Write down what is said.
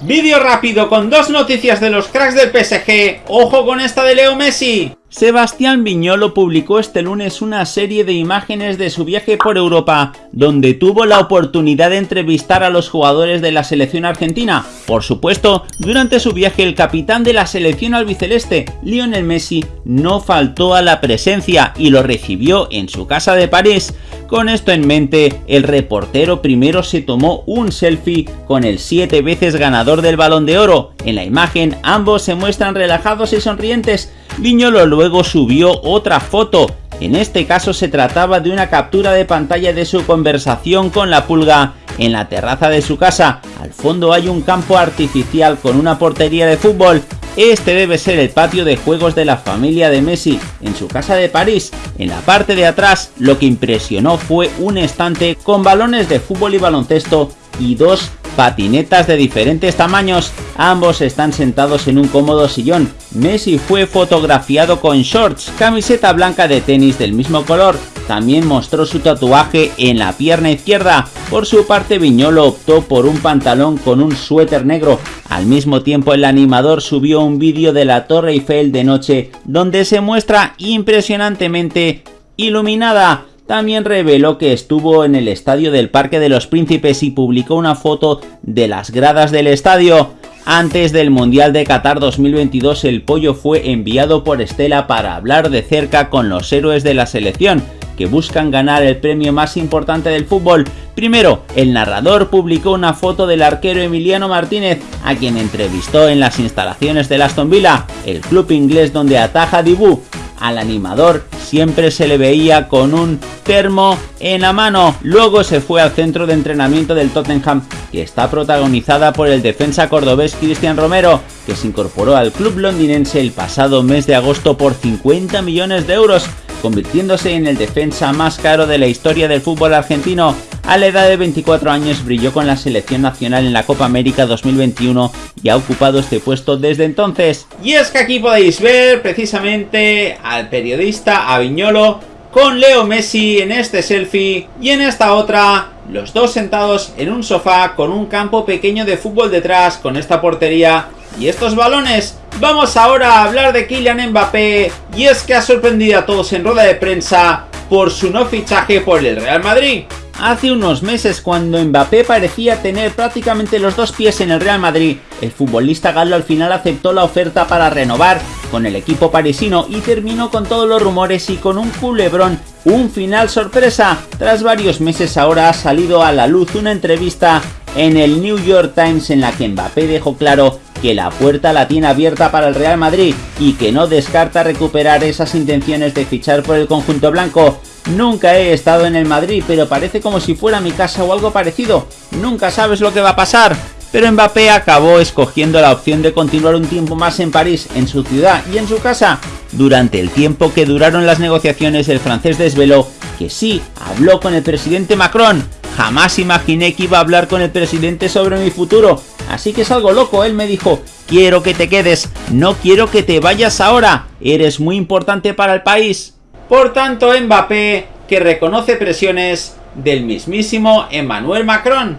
Vídeo rápido con dos noticias de los cracks del PSG. ¡Ojo con esta de Leo Messi! Sebastián Viñolo publicó este lunes una serie de imágenes de su viaje por Europa, donde tuvo la oportunidad de entrevistar a los jugadores de la selección argentina. Por supuesto, durante su viaje el capitán de la selección albiceleste, Lionel Messi, no faltó a la presencia y lo recibió en su casa de París. Con esto en mente, el reportero primero se tomó un selfie con el siete veces ganador del Balón de Oro. En la imagen ambos se muestran relajados y sonrientes, Viñolo luego subió otra foto, en este caso se trataba de una captura de pantalla de su conversación con la pulga en la terraza de su casa. Al fondo hay un campo artificial con una portería de fútbol. Este debe ser el patio de juegos de la familia de Messi, en su casa de París. En la parte de atrás, lo que impresionó fue un estante con balones de fútbol y baloncesto y dos patinetas de diferentes tamaños, ambos están sentados en un cómodo sillón. Messi fue fotografiado con shorts, camiseta blanca de tenis del mismo color, también mostró su tatuaje en la pierna izquierda. Por su parte Viñolo optó por un pantalón con un suéter negro. Al mismo tiempo el animador subió un vídeo de la Torre Eiffel de noche donde se muestra impresionantemente iluminada. También reveló que estuvo en el estadio del Parque de los Príncipes y publicó una foto de las gradas del estadio. Antes del Mundial de Qatar 2022 el pollo fue enviado por Estela para hablar de cerca con los héroes de la selección, que buscan ganar el premio más importante del fútbol. Primero, el narrador publicó una foto del arquero Emiliano Martínez, a quien entrevistó en las instalaciones del Aston Villa, el club inglés donde ataja Dibu. Al animador siempre se le veía con un termo en la mano. Luego se fue al centro de entrenamiento del Tottenham, que está protagonizada por el defensa cordobés Cristian Romero, que se incorporó al club londinense el pasado mes de agosto por 50 millones de euros, convirtiéndose en el defensa más caro de la historia del fútbol argentino. A la edad de 24 años brilló con la selección nacional en la Copa América 2021 y ha ocupado este puesto desde entonces. Y es que aquí podéis ver precisamente al periodista Aviñolo con Leo Messi en este selfie y en esta otra los dos sentados en un sofá con un campo pequeño de fútbol detrás con esta portería y estos balones. Vamos ahora a hablar de Kylian Mbappé y es que ha sorprendido a todos en rueda de prensa por su no fichaje por el Real Madrid. Hace unos meses cuando Mbappé parecía tener prácticamente los dos pies en el Real Madrid, el futbolista galo al final aceptó la oferta para renovar con el equipo parisino y terminó con todos los rumores y con un culebrón, un final sorpresa. Tras varios meses ahora ha salido a la luz una entrevista en el New York Times en la que Mbappé dejó claro que la puerta la tiene abierta para el Real Madrid y que no descarta recuperar esas intenciones de fichar por el conjunto blanco. Nunca he estado en el Madrid, pero parece como si fuera mi casa o algo parecido. Nunca sabes lo que va a pasar. Pero Mbappé acabó escogiendo la opción de continuar un tiempo más en París, en su ciudad y en su casa. Durante el tiempo que duraron las negociaciones, el francés desveló que sí, habló con el presidente Macron. Jamás imaginé que iba a hablar con el presidente sobre mi futuro, así que es algo loco. Él me dijo, quiero que te quedes, no quiero que te vayas ahora, eres muy importante para el país. Por tanto, Mbappé, que reconoce presiones del mismísimo Emmanuel Macron.